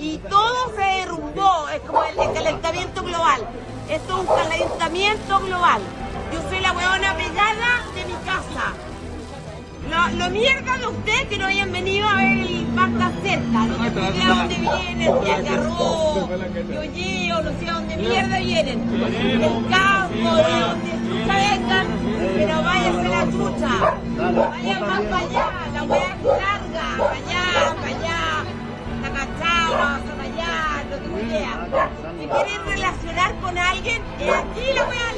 y todo se derrumbó. Es como el, el calentamiento global. Esto es un calentamiento global. Yo soy la huevona pegada de mi casa. Lo, lo mierda de ustedes que no hayan venido a ver el Pacta cerca. No sé de dónde vienen, Algarrobo, de Olleo, no sé a dónde mierda vienen. Del campo, Si quieren relacionar con alguien, es aquí la hueá